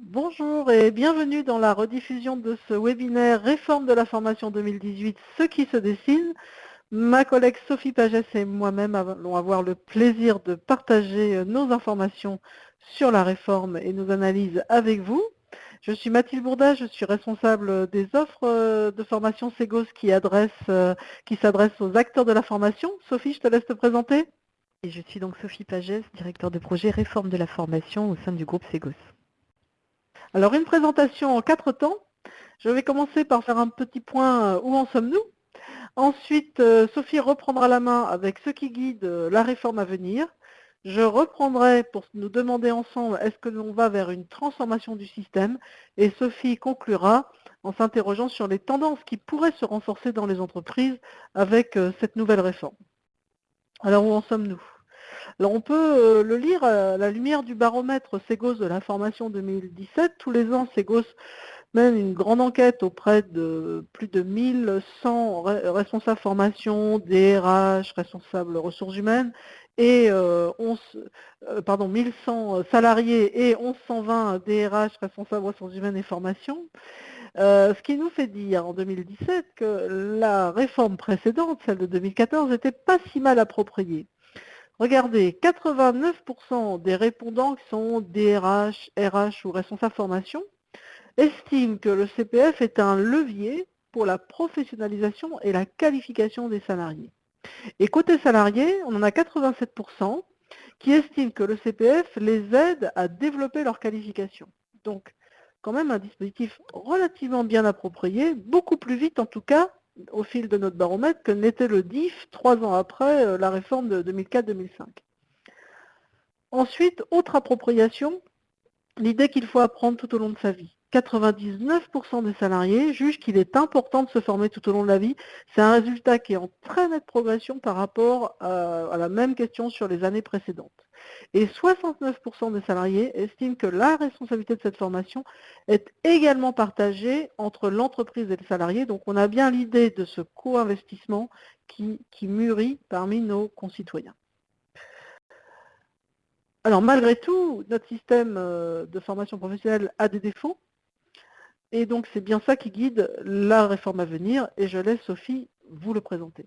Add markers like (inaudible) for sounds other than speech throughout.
Bonjour et bienvenue dans la rediffusion de ce webinaire Réforme de la formation 2018, ce qui se dessine. Ma collègue Sophie Pagès et moi-même allons avoir le plaisir de partager nos informations sur la réforme et nos analyses avec vous. Je suis Mathilde Bourda, je suis responsable des offres de formation Segos qui, qui s'adressent aux acteurs de la formation. Sophie, je te laisse te présenter. Et je suis donc Sophie Pagès, directeur de projet Réforme de la formation au sein du groupe Segos. Alors une présentation en quatre temps. Je vais commencer par faire un petit point euh, où en sommes-nous. Ensuite, euh, Sophie reprendra la main avec ce qui guide euh, la réforme à venir. Je reprendrai pour nous demander ensemble est-ce que l'on va vers une transformation du système? Et Sophie conclura en s'interrogeant sur les tendances qui pourraient se renforcer dans les entreprises avec cette nouvelle réforme. Alors où en sommes-nous? Alors on peut euh, le lire à la lumière du baromètre Segos de la formation 2017. Tous les ans, Segos mène une grande enquête auprès de plus de 1100 responsables formation, DRH, responsables ressources humaines, et 11, euh, euh, pardon, 1100 salariés et 1120 DRH, responsables ressources humaines et formation. ce qui nous fait dire en 2017 que la réforme précédente, celle de 2014, n'était pas si mal appropriée. Regardez, 89% des répondants qui sont DRH, RH ou responsables formation estiment que le CPF est un levier pour la professionnalisation et la qualification des salariés. Et côté salariés, on en a 87% qui estiment que le CPF les aide à développer leur qualification. Donc, quand même un dispositif relativement bien approprié, beaucoup plus vite en tout cas au fil de notre baromètre que n'était le DIF trois ans après euh, la réforme de 2004-2005. Ensuite, autre appropriation, l'idée qu'il faut apprendre tout au long de sa vie. 99% des salariés jugent qu'il est important de se former tout au long de la vie. C'est un résultat qui est en très nette progression par rapport à, la même question sur les années précédentes. Et 69% des salariés estiment que la responsabilité de cette formation est également partagée entre l'entreprise et le salarié. Donc on a bien l'idée de ce co-investissement qui, qui mûrit parmi nos concitoyens. Alors malgré tout, notre système euh, de formation professionnelle a des défauts. Et donc c'est bien ça qui guide la réforme à venir. Et je laisse Sophie vous le présenter.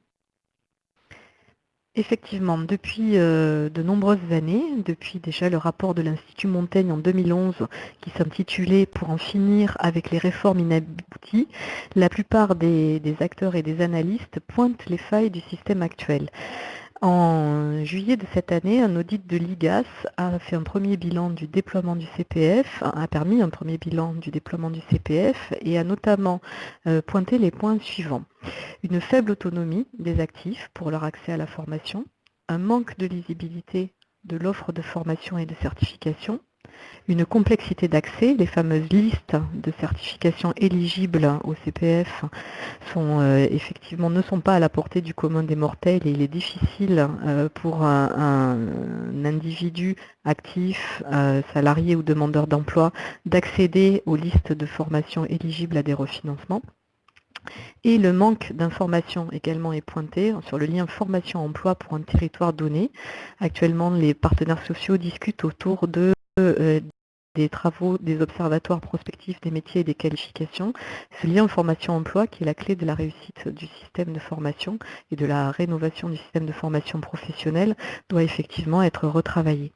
Effectivement, depuis euh, de nombreuses années, depuis déjà le rapport de l'Institut Montaigne en 2011 qui s'intitulait « Pour en finir avec les réformes inabouties », la plupart des, acteurs et des analystes pointent les failles du système actuel. En juillet de cette année, un audit de l'IGAS a fait un premier bilan du déploiement du CPF, a permis un premier bilan du déploiement du CPF et a notamment euh, pointé les points suivants. Une faible autonomie des actifs pour leur accès à la formation, un manque de lisibilité de l'offre de formation et de certification, une complexité d'accès. Les fameuses listes de certifications éligibles au CPF sont, euh, effectivement, ne sont pas à la portée du commun des mortels et il est difficile euh, pour un, individu actif, euh, salarié ou demandeur d'emploi d'accéder aux listes de formation éligibles à des refinancements. Et le manque d'informations également est pointé sur le lien formation-emploi pour un territoire donné. Actuellement, les partenaires sociaux discutent autour de des travaux des observatoires prospectifs des métiers et des qualifications. Ce lien formation-emploi qui est la clé de la réussite du système de formation et de la rénovation du système de formation professionnelle doit effectivement être retravaillé.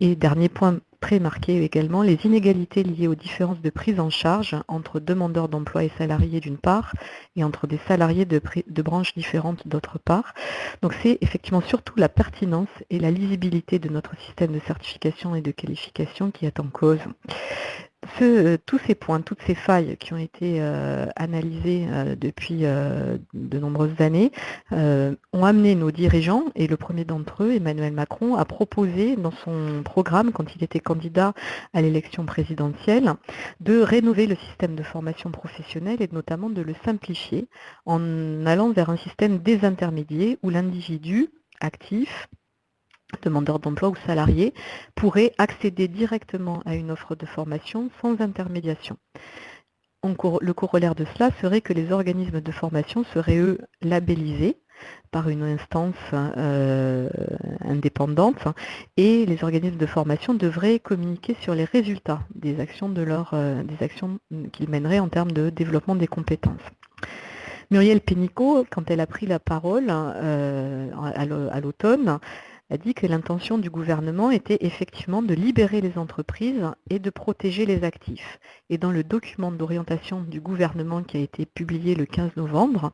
Et dernier point très marqué également, les inégalités liées aux différences de prise en charge entre demandeurs d'emploi et salariés d'une part, et entre des salariés de, branches différentes d'autre part. Donc c'est effectivement surtout la pertinence et la lisibilité de notre système de certification et de qualification qui est en cause. Euh, tous ces points, toutes ces failles qui ont été euh, analysées euh, depuis de nombreuses années ont amené nos dirigeants, et le premier d'entre eux, Emmanuel Macron, à proposer dans son programme, quand il était candidat à l'élection présidentielle, de rénover le système de formation professionnelle et notamment de le simplifier en allant vers un système désintermédié où l'individu actif demandeurs d'emploi ou salariés pourraient accéder directement à une offre de formation sans intermédiation. Le corollaire de cela serait que les organismes de formation seraient, eux, labellisés par une instance euh, indépendante et les organismes de formation devraient communiquer sur les résultats des actions de leur, des actions qu'ils mèneraient en termes de développement des compétences. Muriel Pénicaud, quand elle a pris la parole à l'automne, a dit que l'intention du gouvernement était effectivement de libérer les entreprises et de protéger les actifs. Et dans le document d'orientation du gouvernement qui a été publié le 15 novembre,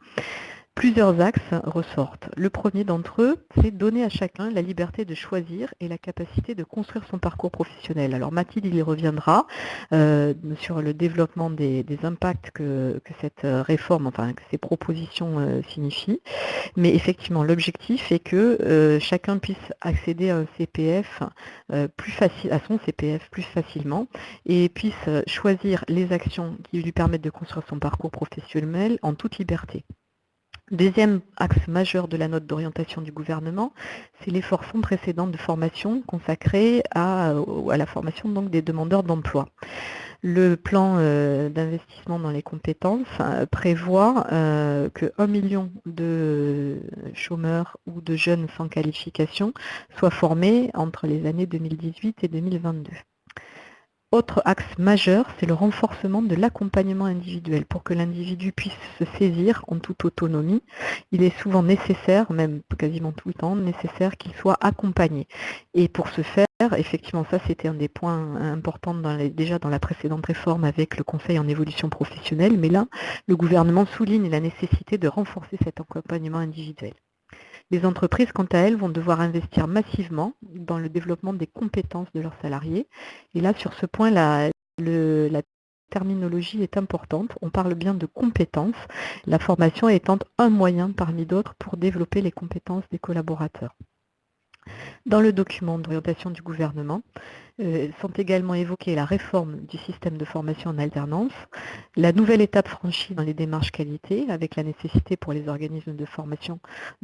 Plusieurs axes ressortent. Le premier d'entre eux, c'est donner à chacun la liberté de choisir et la capacité de construire son parcours professionnel. Alors Mathilde, il y reviendra euh, sur le développement des, impacts que, cette réforme, enfin que ces propositions euh, signifient. Mais effectivement, l'objectif est que euh, chacun puisse accéder à son CPF plus facilement et puisse choisir les actions qui lui permettent de construire son parcours professionnel en toute liberté. Deuxième axe majeur de la note d'orientation du gouvernement, c'est l'effort sans précédent de formation consacré à, la formation donc, des demandeurs d'emploi. Le plan euh, d'investissement dans les compétences euh, prévoit euh, que 1 million de chômeurs ou de jeunes sans qualification soient formés entre les années 2018 et 2022. Autre axe majeur, c'est le renforcement de l'accompagnement individuel. Pour que l'individu puisse se saisir en toute autonomie, il est souvent nécessaire, même quasiment tout le temps, nécessaire qu'il soit accompagné. Et pour ce faire, effectivement, ça c'était un des points importants déjà dans la précédente réforme avec le Conseil en évolution professionnelle, mais là, le gouvernement souligne la nécessité de renforcer cet accompagnement individuel. Les entreprises, quant à elles, vont devoir investir massivement dans le développement des compétences de leurs salariés. Et là, sur ce point, la, terminologie est importante. On parle bien de compétences, la formation étant un moyen parmi d'autres pour développer les compétences des collaborateurs. Dans le document d'orientation du gouvernement, euh, sont également évoquées la réforme du système de formation en alternance, la nouvelle étape franchie dans les démarches qualité, avec la nécessité pour les organismes de formation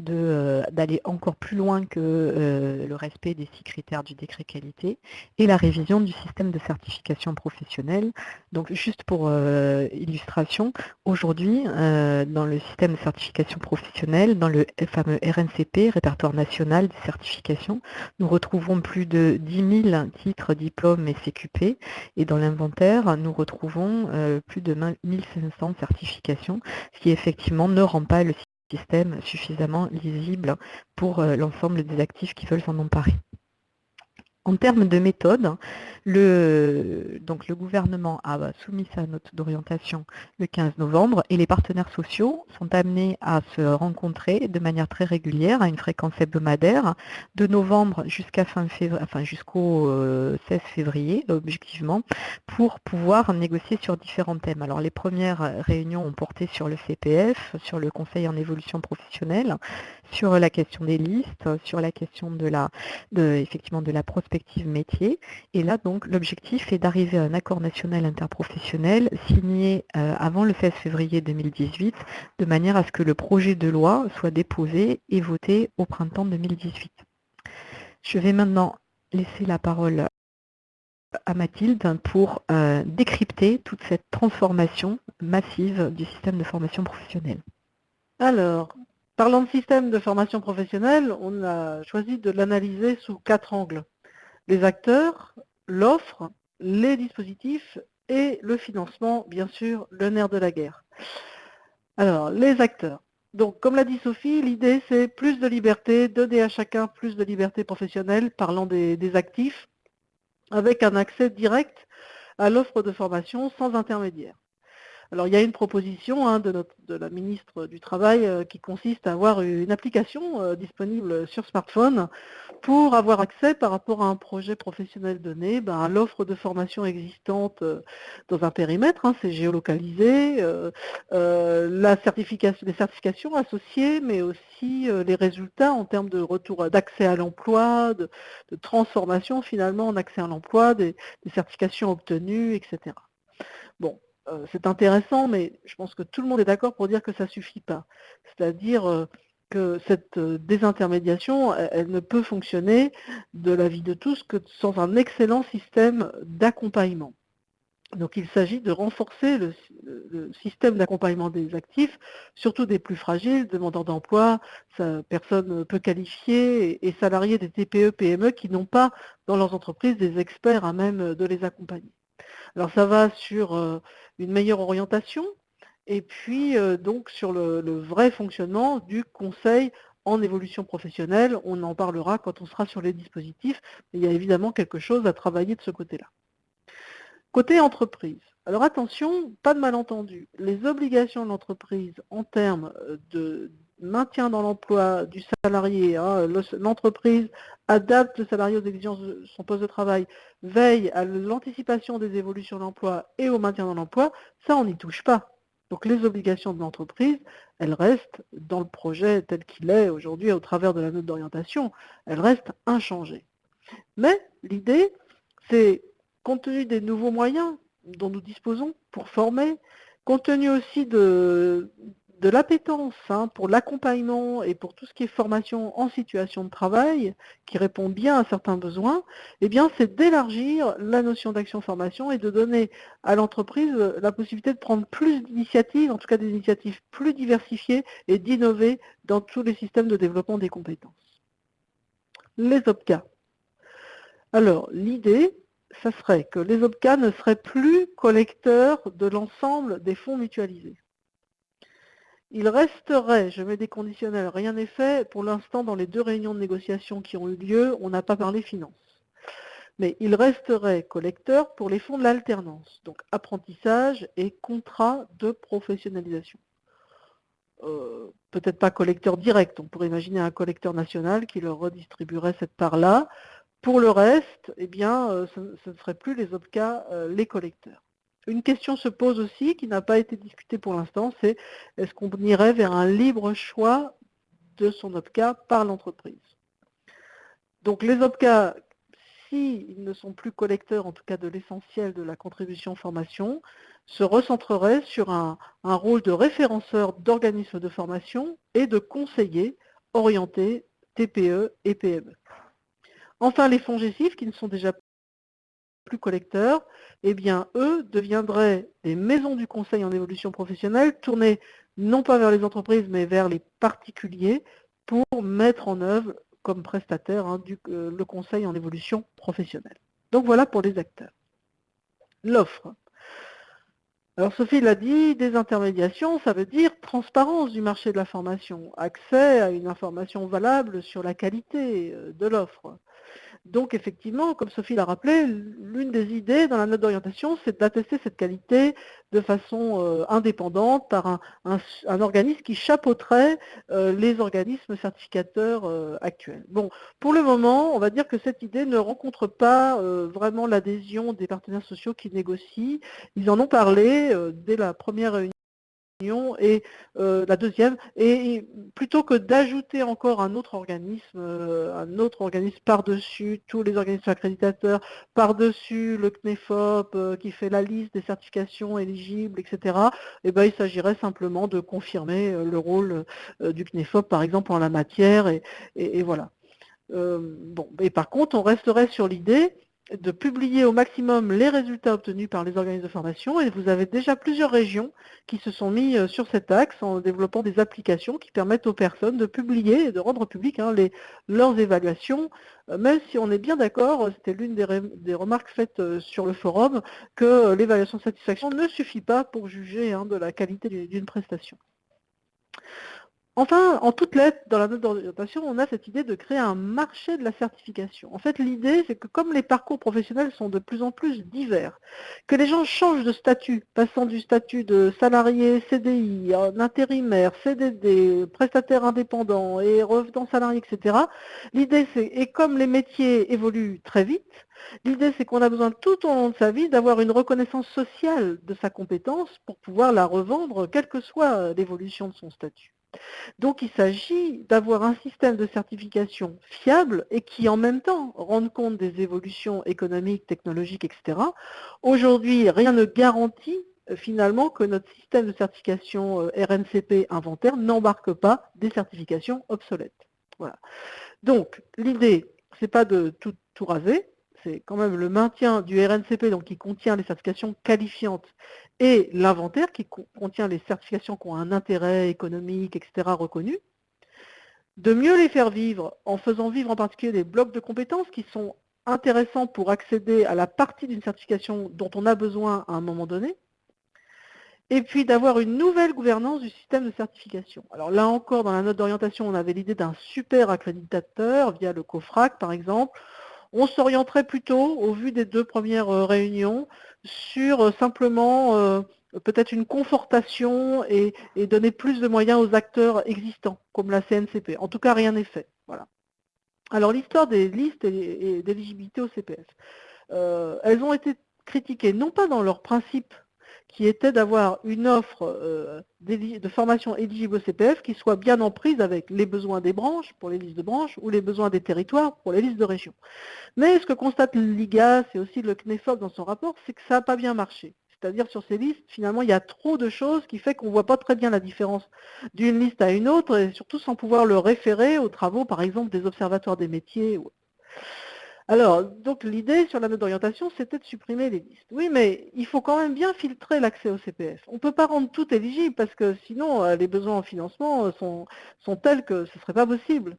euh, d'aller encore plus loin que euh, le respect des six critères du décret qualité, et la révision du système de certification professionnelle. Donc juste pour illustration, aujourd'hui, dans le système de certification professionnelle, dans le fameux RNCP, répertoire national des certifications, nous retrouvons plus de 10 000 titres diplôme et CQP. Et dans l'inventaire, nous retrouvons euh, plus de 1500 certifications, ce qui effectivement ne rend pas le système suffisamment lisible pour euh, l'ensemble des actifs qui veulent s'en emparer. En termes de méthode, le, donc le gouvernement a soumis sa note d'orientation le 15 novembre et les partenaires sociaux sont amenés à se rencontrer de manière très régulière, à une fréquence hebdomadaire, de novembre jusqu'à fin février, enfin jusqu'au 16 euh, février, objectivement, pour pouvoir négocier sur différents thèmes. Alors les premières réunions ont porté sur le CPF, sur le conseil en évolution professionnelle, sur la question des listes, sur la question de la, effectivement, de la prospective métier. Et là, donc, l'objectif est d'arriver à un accord national interprofessionnel signé euh, avant le 16 février 2018, de manière à ce que le projet de loi soit déposé et voté au printemps 2018. Je vais maintenant laisser la parole à Mathilde pour euh, décrypter toute cette transformation massive du système de formation professionnelle. Alors, Parlant de système de formation professionnelle, on a choisi de l'analyser sous quatre angles. Les acteurs, l'offre, les dispositifs et le financement, bien sûr, le nerf de la guerre. Alors, les acteurs. Donc, comme l'a dit Sophie, l'idée c'est plus de liberté, donner à chacun plus de liberté professionnelle, parlant des, actifs, avec un accès direct à l'offre de formation sans intermédiaire. Alors il y a une proposition hein, de, la ministre du Travail euh, qui consiste à avoir une application euh, disponible sur smartphone pour avoir accès par rapport à un projet professionnel donné ben, à l'offre de formation existante euh, dans un périmètre, hein, c'est géolocalisé, la certification, les certifications associées, mais aussi les résultats en termes de retour d'accès à l'emploi, de, transformation finalement en accès à l'emploi, des, des certifications obtenues, etc. Bon, euh, c'est intéressant, mais je pense que tout le monde est d'accord pour dire que ça ne suffit pas. C'est-à-dire euh, que cette euh, désintermédiation, elle, ne peut fonctionner de la vie de tous que sans un excellent système d'accompagnement. Donc il s'agit de renforcer le, système d'accompagnement des actifs, surtout des plus fragiles, demandeurs d'emploi, personnes peu qualifiées et, salariés des TPE, PME qui n'ont pas dans leurs entreprises des experts à même de les accompagner. Alors ça va sur euh, une meilleure orientation et puis euh, donc sur le, vrai fonctionnement du conseil en évolution professionnelle. On en parlera quand on sera sur les dispositifs. il y a évidemment quelque chose à travailler de ce côté-là. Côté entreprise, alors attention, pas de malentendu, les obligations de l'entreprise en termes euh, de maintien dans l'emploi du salarié, hein, l'entreprise adapte le salarié aux exigences de son poste de travail, veille à l'anticipation des évolutions de l'emploi et au maintien dans l'emploi, ça on n'y touche pas. Donc les obligations de l'entreprise, elles restent dans le projet tel qu'il est aujourd'hui au travers de la note d'orientation, elles restent inchangées. Mais l'idée, c'est compte tenu des nouveaux moyens dont nous disposons pour former, compte tenu aussi de, de l'appétence hein, pour l'accompagnement et pour tout ce qui est formation en situation de travail, qui répond bien à certains besoins, eh bien c'est d'élargir la notion d'action-formation et de donner à l'entreprise la possibilité de prendre plus d'initiatives, en tout cas des initiatives plus diversifiées et d'innover dans tous les systèmes de développement des compétences. Les OPCA. Alors, l'idée, ça serait que les OPCA ne seraient plus collecteurs de l'ensemble des fonds mutualisés. Il resterait, je mets des conditionnels, rien n'est fait, pour l'instant dans les deux réunions de négociation qui ont eu lieu, on n'a pas parlé finances. Mais il resterait collecteur pour les fonds de l'alternance, donc apprentissage et contrat de professionnalisation. Euh, peut-être pas collecteur direct, on pourrait imaginer un collecteur national qui leur redistribuerait cette part-là, pour le reste, eh bien, euh, ce, ne serait plus les OPCA euh, les collecteurs. Une question se pose aussi, qui n'a pas été discutée pour l'instant, c'est est-ce qu'on irait vers un libre choix de son OPCA par l'entreprise? Donc les OPCA, s'ils ne sont plus collecteurs, en tout cas de l'essentiel de la contribution formation, se recentreraient sur un, rôle de référenceur d'organismes de formation et de conseiller orientés TPE et PME. Enfin, les fonds GESIF, qui ne sont déjà plus collecteurs, eh bien, eux deviendraient des maisons du conseil en évolution professionnelle, tournées non pas vers les entreprises, mais vers les particuliers, pour mettre en œuvre comme prestataire hein, euh, le conseil en évolution professionnelle. Donc voilà pour les acteurs. L'offre. Alors Sophie l'a dit, désintermédiation, ça veut dire transparence du marché de la formation, accès à une information valable sur la qualité euh, de l'offre. Donc effectivement, comme Sophie l'a rappelé, l'une des idées dans la note d'orientation, c'est d'attester cette qualité de façon euh, indépendante par un, organisme qui chapeauterait euh, les organismes certificateurs euh, actuels. Bon, pour le moment, on va dire que cette idée ne rencontre pas vraiment l'adhésion des partenaires sociaux qui négocient. Ils en ont parlé dès la première réunion et euh, la deuxième, et, plutôt que d'ajouter encore un autre organisme, euh, un autre organisme par-dessus tous les organismes accréditateurs, par-dessus le CNEFOP euh, qui fait la liste des certifications éligibles, etc., eh ben, il s'agirait simplement de confirmer le rôle du CNEFOP, par exemple, en la matière, et, et voilà. bon, et par contre, on resterait sur l'idée de publier au maximum les résultats obtenus par les organismes de formation et vous avez déjà plusieurs régions qui se sont mis euh, sur cet axe en développant des applications qui permettent aux personnes de publier et de rendre public hein, leurs évaluations, euh, même si on est bien d'accord, c'était l'une des, remarques faites euh, sur le forum, que l'évaluation de satisfaction ne suffit pas pour juger hein, de la qualité d'une prestation. Enfin, en toute lettre, dans la note d'orientation, on a cette idée de créer un marché de la certification. En fait, l'idée, c'est que comme les parcours professionnels sont de plus en plus divers, que les gens changent de statut, passant du statut de salarié CDI, intérimaire, CDD, prestataire indépendant et revenant salarié, etc. L'idée, c'est, et comme les métiers évoluent très vite, L'idée, c'est qu'on a besoin tout au long de sa vie d'avoir une reconnaissance sociale de sa compétence pour pouvoir la revendre, quelle que soit l'évolution de son statut. Donc il s'agit d'avoir un système de certification fiable et qui en même temps rende compte des évolutions économiques, technologiques, etc. Aujourd'hui, rien ne garantit euh, finalement que notre système de certification euh, RNCP inventaire n'embarque pas des certifications obsolètes. Voilà. Donc l'idée, c'est pas de tout, tout raser, c'est quand même le maintien du RNCP, donc qui contient les certifications qualifiantes, et l'inventaire, qui contient les certifications qui ont un intérêt économique, etc., reconnu. De mieux les faire vivre en faisant vivre en particulier des blocs de compétences qui sont intéressants pour accéder à la partie d'une certification dont on a besoin à un moment donné, et puis d'avoir une nouvelle gouvernance du système de certification. Alors là encore, dans la note d'orientation, on avait l'idée d'un super accréditateur via le COFRAC par exemple. On s'orienterait plutôt, au vu des deux premières euh, réunions, sur euh, simplement euh, peut-être une confortation et, donner plus de moyens aux acteurs existants, comme la CNCP. En tout cas, rien n'est fait. Alors l'histoire des listes et, d'éligibilité au CPF. elles ont été critiquées, non pas dans leur principe qui était d'avoir une offre euh, de formation éligible au CPF qui soit bien en prise avec les besoins des branches pour les listes de branches ou les besoins des territoires pour les listes de régions. Mais ce que constate l'IGAS et aussi le CNEFOP dans son rapport, c'est que ça n'a pas bien marché. C'est-à-dire sur ces listes, finalement, il y a trop de choses qui fait qu'on ne voit pas très bien la différence d'une liste à une autre, et surtout sans pouvoir le référer aux travaux, par exemple, des observatoires des métiers. Alors, donc l'idée sur la note d'orientation, c'était de supprimer les listes. Oui, mais il faut quand même bien filtrer l'accès au CPF. On ne peut pas rendre tout éligible parce que sinon, euh, les besoins en financement euh, sont, sont tels que ce ne serait pas possible.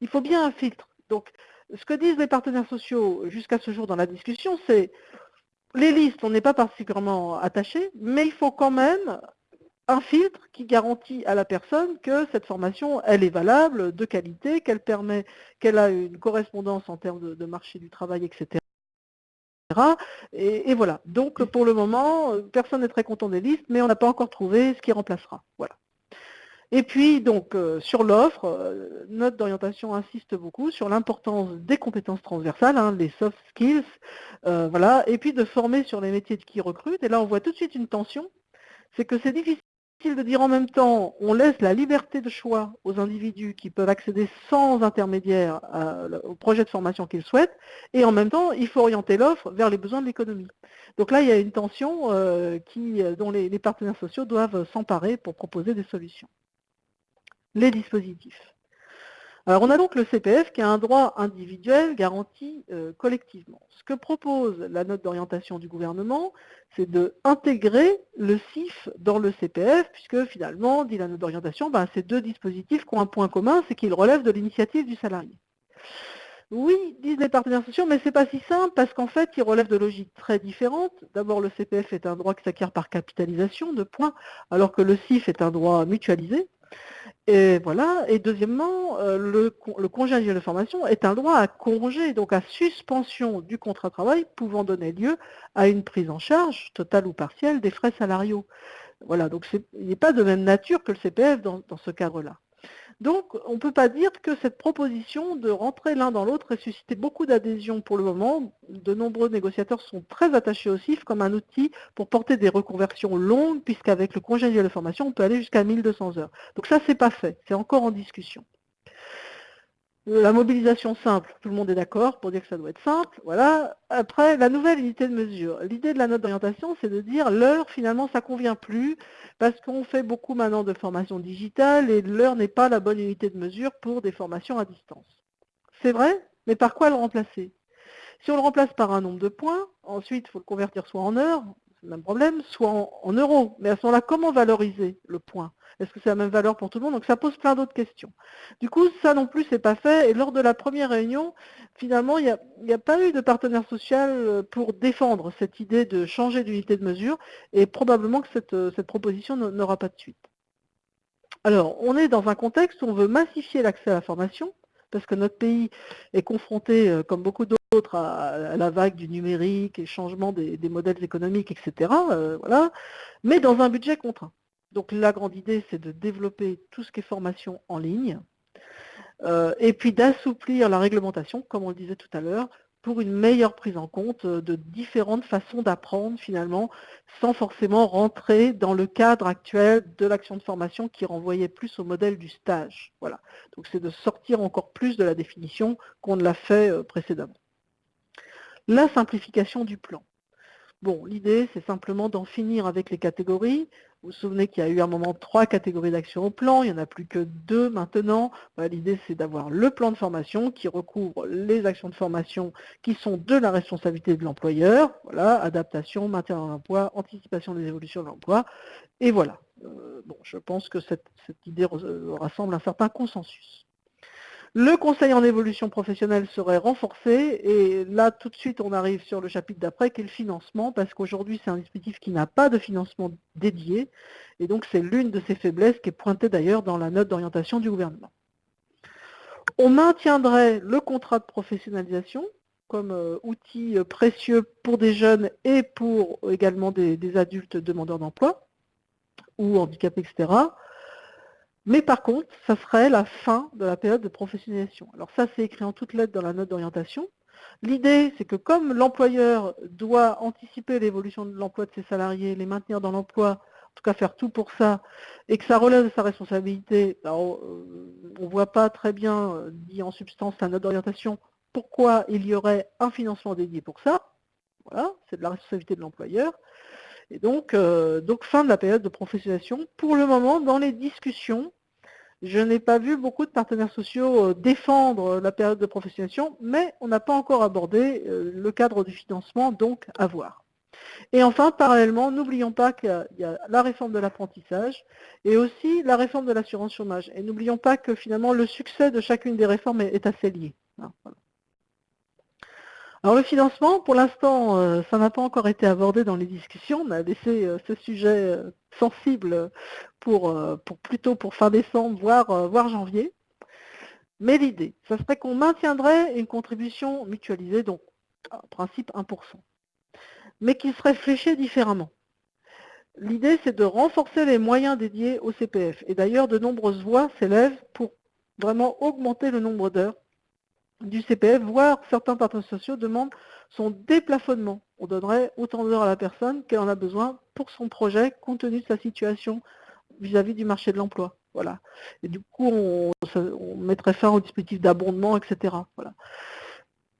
Il faut bien un filtre. Donc, ce que disent les partenaires sociaux jusqu'à ce jour dans la discussion, c'est les listes, on n'est pas particulièrement attaché, mais il faut quand même un filtre qui garantit à la personne que cette formation, elle est valable, de qualité, qu'elle permet, qu'elle a une correspondance en termes de, marché du travail, etc. Et, voilà. Donc pour le moment, personne n'est très content des listes, mais on n'a pas encore trouvé ce qui remplacera. Voilà. Et puis donc euh, sur l'offre, euh, notre d'orientation insiste beaucoup sur l'importance des compétences transversales, hein, les soft skills, euh, voilà, et puis de former sur les métiers qui recrutent. Et là on voit tout de suite une tension, c'est que c'est difficile de dire en même temps, on laisse la liberté de choix aux individus qui peuvent accéder sans intermédiaire au projet de formation qu'ils souhaitent, et en même temps, il faut orienter l'offre vers les besoins de l'économie. Donc là, il y a une tension euh, qui, euh, dont les partenaires sociaux doivent s'emparer pour proposer des solutions. Les dispositifs. Alors on a donc le CPF qui a un droit individuel garanti euh, collectivement. Ce que propose la note d'orientation du gouvernement, c'est d'intégrer le CIF dans le CPF, puisque finalement, dit la note d'orientation, ben, ces deux dispositifs qui ont un point commun, c'est qu'ils relèvent de l'initiative du salarié. Oui, disent les partenaires sociaux, mais ce n'est pas si simple parce qu'en fait, ils relèvent de logiques très différentes. D'abord, le CPF est un droit qui s'acquiert par capitalisation de points, alors que le CIF est un droit mutualisé. Et voilà. Et deuxièmement, euh, le, congé de formation est un droit à congé, donc à suspension du contrat de travail pouvant donner lieu à une prise en charge, totale ou partielle, des frais salariaux. Voilà, donc il n'est pas de même nature que le CPF dans ce cadre-là. Donc, on ne peut pas dire que cette proposition de rentrer l'un dans l'autre ait suscité beaucoup d'adhésion pour le moment. De nombreux négociateurs sont très attachés au CIF comme un outil pour porter des reconversions longues, puisqu'avec le congé de formation, on peut aller jusqu'à 1200 heures. Donc ça, c'est pas fait, c'est encore en discussion. La mobilisation simple, tout le monde est d'accord pour dire que ça doit être simple. Voilà. Après, la nouvelle unité de mesure. L'idée de la note d'orientation, c'est de dire l'heure, finalement, ça ne convient plus parce qu'on fait beaucoup maintenant de formation digitale et l'heure n'est pas la bonne unité de mesure pour des formations à distance. C'est vrai, mais par quoi le remplacer? Si on le remplace par un nombre de points, ensuite, il faut le convertir soit en heures, c'est le même problème, soit en euros. Mais à ce moment-là, comment valoriser le point? Est-ce que c'est la même valeur pour tout le monde? Donc ça pose plein d'autres questions. Du coup, ça non plus, c'est pas fait. Et lors de la première réunion, finalement, il n'y a, pas eu de partenaire social euh, pour défendre cette idée de changer d'unité de mesure. Et probablement que cette, euh, proposition n'aura pas de suite. Alors, on est dans un contexte où on veut massifier l'accès à la formation, parce que notre pays est confronté, euh, comme beaucoup d'autres, à, la vague du numérique et changement des, modèles économiques, etc. voilà, mais dans un budget contraint. Donc la grande idée, c'est de développer tout ce qui est formation en ligne, euh, et puis d'assouplir la réglementation, comme on le disait tout à l'heure, pour une meilleure prise en compte de différentes façons d'apprendre finalement, sans forcément rentrer dans le cadre actuel de l'action de formation qui renvoyait plus au modèle du stage. Voilà. Donc c'est de sortir encore plus de la définition qu'on l'a fait euh, précédemment. La simplification du plan. Bon, l'idée, c'est simplement d'en finir avec les catégories, Vous vous souvenez qu'il y a eu à un moment trois catégories d'actions au plan, il n'y en a plus que deux maintenant. L'idée c'est d'avoir le plan de formation qui recouvre les actions de formation qui sont de la responsabilité de l'employeur, voilà, adaptation, maintien dans l'emploi, anticipation des évolutions de l'emploi, et voilà. Euh, bon, je pense que cette, cette idée rassemble un certain consensus. Le conseil en évolution professionnelle serait renforcé et là tout de suite on arrive sur le chapitre d'après qui est le financement parce qu'aujourd'hui c'est un dispositif qui n'a pas de financement dédié et donc c'est l'une de ses faiblesses qui est pointée d'ailleurs dans la note d'orientation du gouvernement. On maintiendrait le contrat de professionnalisation comme euh, outil euh, précieux pour des jeunes et pour également des, des adultes demandeurs d'emploi ou handicapés, etc. Mais par contre, ça serait la fin de la période de professionnalisation. Alors ça, c'est écrit en toutes lettres dans la note d'orientation. L'idée, c'est que comme l'employeur doit anticiper l'évolution de l'emploi de ses salariés, les maintenir dans l'emploi, en tout cas faire tout pour ça, et que ça relève de sa responsabilité, ben, on ne voit pas très bien, euh, dit en substance la note d'orientation, pourquoi il y aurait un financement dédié pour ça. Voilà, c'est de la responsabilité de l'employeur. Et donc, euh, donc, fin de la période de professionnalisation. Pour le moment, dans les discussions, je n'ai pas vu beaucoup de partenaires sociaux euh, défendre la période de professionnalisation, mais on n'a pas encore abordé euh, le cadre du financement, donc à voir. Et enfin, parallèlement, n'oublions pas qu'il y a la réforme de l'apprentissage et aussi la réforme de l'assurance chômage. Et n'oublions pas que finalement, le succès de chacune des réformes est, assez lié. Hein, alors le financement, pour l'instant, euh, ça n'a pas encore été abordé dans les discussions. On a laissé euh, ce sujet euh, sensible plutôt pour fin décembre, voire, voire janvier. Mais l'idée, ça serait qu'on maintiendrait une contribution mutualisée, donc en principe 1%, mais qui serait fléchée différemment. L'idée, c'est de renforcer les moyens dédiés au CPF. Et d'ailleurs, de nombreuses voix s'élèvent pour vraiment augmenter le nombre d'heures du CPF, voire certains partenaires sociaux demandent son déplafonnement. On donnerait autant d'heures à la personne qu'elle en a besoin pour son projet, compte tenu de sa situation vis-à-vis du marché de l'emploi. Voilà. Et du coup, on, mettrait fin au dispositif d'abondement, etc. Voilà.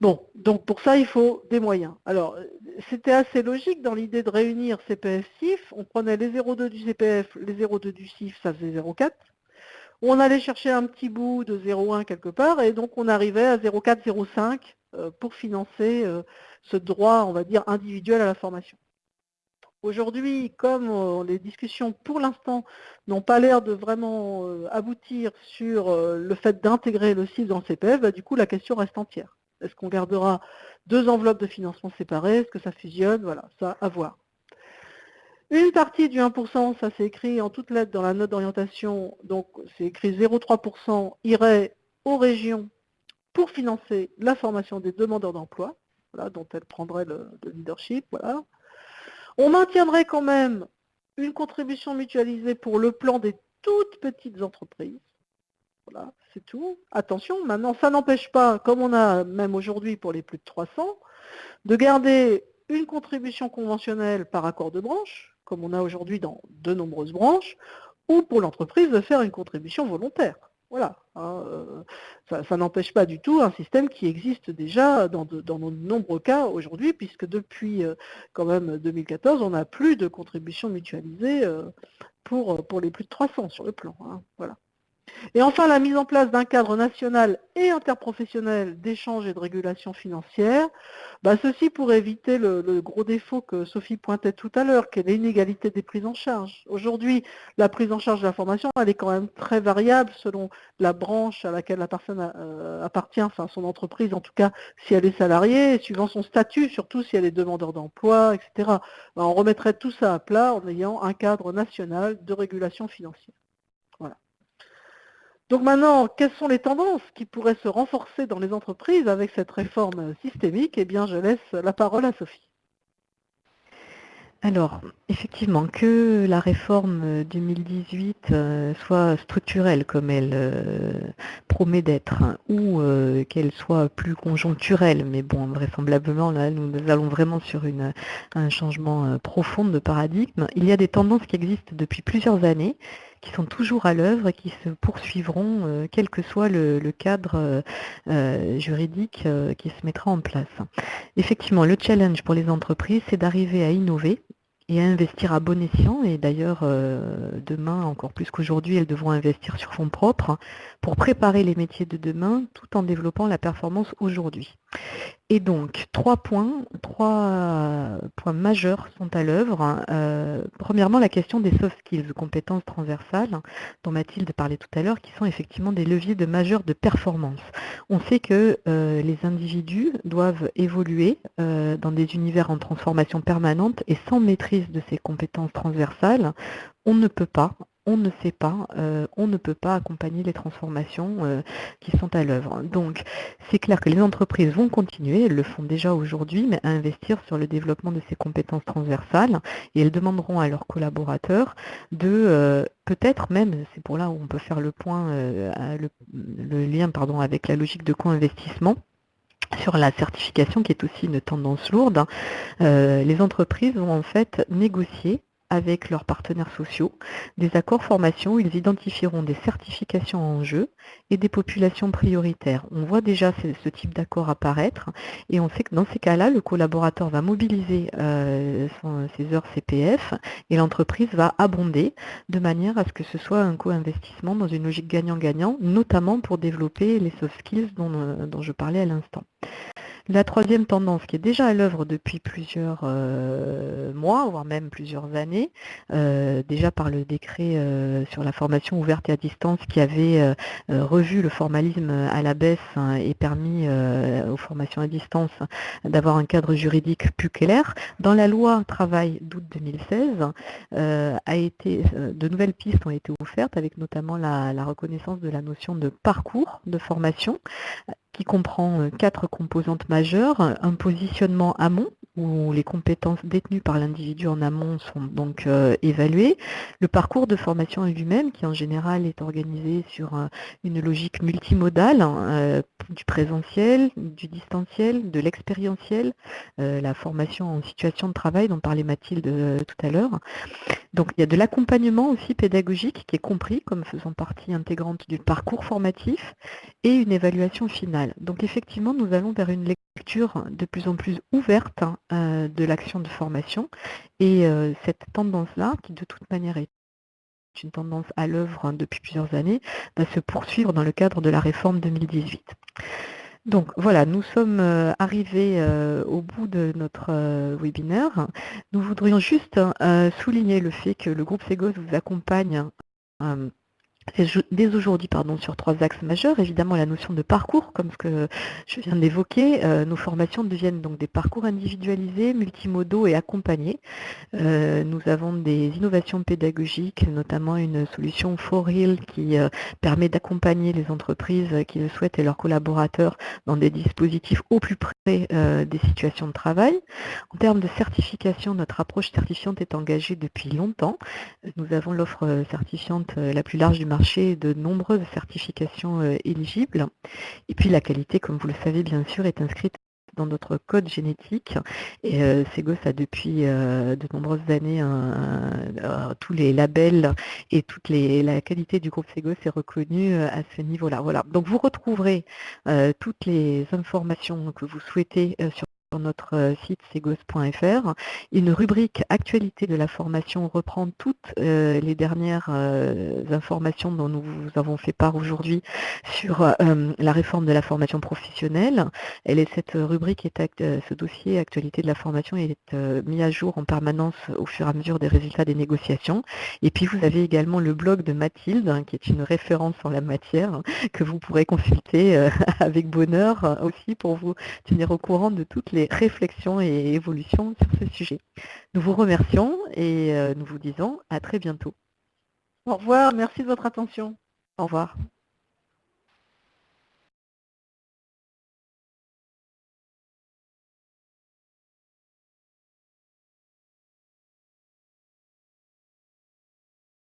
Bon, donc pour ça, il faut des moyens. Alors, c'était assez logique dans l'idée de réunir CPF-CIF. On prenait les 0,2 du CPF, les 0,2 du CIF, ça faisait 0,4 on allait chercher un petit bout de 0,1 quelque part, et donc on arrivait à 0,4, 0,5 euh, pour financer euh, ce droit, on va dire, individuel à la formation. Aujourd'hui, comme euh, les discussions pour l'instant n'ont pas l'air de vraiment aboutir sur le fait d'intégrer le CIF dans le CPF, bah, du coup la question reste entière. Est-ce qu'on gardera deux enveloppes de financement séparées? Est-ce que ça fusionne? Voilà, ça à voir. Une partie du 1%, ça c'est écrit en toutes lettres dans la note d'orientation, donc c'est écrit 0,3% irait aux régions pour financer la formation des demandeurs d'emploi, voilà, dont elles prendraient le, leadership. Voilà. On maintiendrait quand même une contribution mutualisée pour le plan des toutes petites entreprises. Voilà, c'est tout. Attention, maintenant, ça n'empêche pas, comme on a même aujourd'hui pour les plus de 300, de garder une contribution conventionnelle par accord de branche, comme on a aujourd'hui dans de nombreuses branches, ou pour l'entreprise de faire une contribution volontaire. Voilà, hein, euh, ça, n'empêche pas du tout un système qui existe déjà dans de, nombreux cas aujourd'hui, puisque depuis euh, quand même 2014, on n'a plus de contribution mutualisée euh, pour, pour les plus de 300 sur le plan. Hein, voilà. Et enfin, la mise en place d'un cadre national et interprofessionnel d'échange et de régulation financière, bah, ceci pour éviter le, gros défaut que Sophie pointait tout à l'heure, qui est l'inégalité des prises en charge. Aujourd'hui, la prise en charge de la formation, elle est quand même très variable selon la branche à laquelle la personne euh, appartient, enfin son entreprise, en tout cas si elle est salariée, suivant son statut, surtout si elle est demandeur d'emploi, etc. Bah, on remettrait tout ça à plat en ayant un cadre national de régulation financière. Donc maintenant, quelles sont les tendances qui pourraient se renforcer dans les entreprises avec cette réforme systémique? Eh bien, je laisse la parole à Sophie. Alors, effectivement, que la réforme 2018 euh, soit structurelle comme elle euh, promet d'être, ou euh, qu'elle soit plus conjoncturelle, mais bon, vraisemblablement, là, nous allons vraiment sur un changement profond de paradigme. Il y a des tendances qui existent depuis plusieurs années, qui sont toujours à l'œuvre et qui se poursuivront, euh, quel que soit le, cadre euh, euh, juridique qui se mettra en place. Effectivement, le challenge pour les entreprises, c'est d'arriver à innover et à investir à bon escient. Et d'ailleurs, demain, encore plus qu'aujourd'hui, elles devront investir sur fonds propres pour préparer les métiers de demain tout en développant la performance aujourd'hui. Et donc, trois points, trois points majeurs sont à l'œuvre. Euh, premièrement, la question des soft skills, compétences transversales, dont Mathilde parlait tout à l'heure, qui sont effectivement des leviers de majeurs de performance. On sait que euh, les individus doivent évoluer dans des univers en transformation permanente et sans maîtrise de ces compétences transversales, on ne peut pas, on ne sait pas, euh, on ne peut pas accompagner les transformations euh, qui sont à l'œuvre. Donc, c'est clair que les entreprises vont continuer, elles le font déjà aujourd'hui, mais à investir sur le développement de ces compétences transversales et elles demanderont à leurs collaborateurs de euh, peut-être même, c'est pour là où on peut faire le point, le, le, lien pardon, avec la logique de co-investissement, sur la certification qui est aussi une tendance lourde, les entreprises vont en fait négocier avec leurs partenaires sociaux des accords formation où ils identifieront des certifications en jeu et des populations prioritaires. On voit déjà ce, type d'accord apparaître et on sait que dans ces cas-là, le collaborateur va mobiliser euh, ses heures CPF et l'entreprise va abonder de manière à ce que ce soit un co-investissement dans une logique gagnant-gagnant, notamment pour développer les soft skills dont, euh, dont je parlais à l'instant. La troisième tendance qui est déjà à l'œuvre depuis plusieurs euh, mois, voire même plusieurs années, euh, déjà par le décret euh, sur la formation ouverte et à distance qui avait revu le formalisme à la baisse hein, et permis aux formations à distance d'avoir un cadre juridique plus clair. Dans la loi travail d'août 2016, a été, de nouvelles pistes ont été offertes avec notamment la reconnaissance de la notion de parcours de formation qui comprend euh, quatre composantes majeures. Un positionnement amont, où les compétences détenues par l'individu en amont sont donc euh, évaluées. Le parcours de formation lui-même, qui en général est organisé sur euh, une logique multimodale, hein, du présentiel, du distanciel, de l'expérientiel, la formation en situation de travail dont parlait Mathilde tout à l'heure. Donc il y a de l'accompagnement aussi pédagogique qui est compris comme faisant partie intégrante du parcours formatif et une évaluation finale. Donc effectivement, nous allons vers une lecture de plus en plus ouverte hein, euh, de l'action de formation et euh, cette tendance-là, qui de toute manière est une tendance à l'œuvre hein, depuis plusieurs années, va se poursuivre dans le cadre de la réforme 2018. Donc voilà, nous sommes euh, arrivés au bout de notre webinaire. Nous voudrions juste souligner le fait que le groupe Segos vous accompagne dès aujourd'hui pardon, sur trois axes majeurs. Évidemment, la notion de parcours, comme ce que je viens d'évoquer. Euh, nos formations deviennent donc des parcours individualisés, multimodaux et accompagnés. Euh, nous avons des innovations pédagogiques, notamment une solution For qui euh, permet d'accompagner les entreprises qui le souhaitent et leurs collaborateurs dans des dispositifs au plus près des situations de travail. En termes de certification, notre approche certifiante est engagée depuis longtemps. Nous avons l'offre certifiante la plus large du marché de nombreuses certifications euh, éligibles. Et puis la qualité, comme vous le savez bien sûr, est inscrite dans notre code génétique. Et euh, Segos a depuis euh, de nombreuses années tous les labels et toute les, la qualité du groupe Segos est reconnue à ce niveau-là. Voilà. Donc vous retrouverez toutes les informations que vous souhaitez sur notre euh, site segos.fr. Une rubrique actualité de la formation reprend toutes euh, les dernières euh, informations dont nous vous avons fait part aujourd'hui sur la réforme de la formation professionnelle. Cette rubrique, est ce dossier actualité de la formation est mis à jour en permanence au fur et à mesure des résultats des négociations. Et puis vous avez également le blog de Mathilde, hein, qui est une référence en la matière, que vous pourrez consulter (laughs) avec bonheur aussi pour vous tenir au courant de toutes les réflexion et évolution sur ce sujet. Nous vous remercions et euh, nous vous disons à très bientôt. Au revoir, merci de votre attention. Au revoir.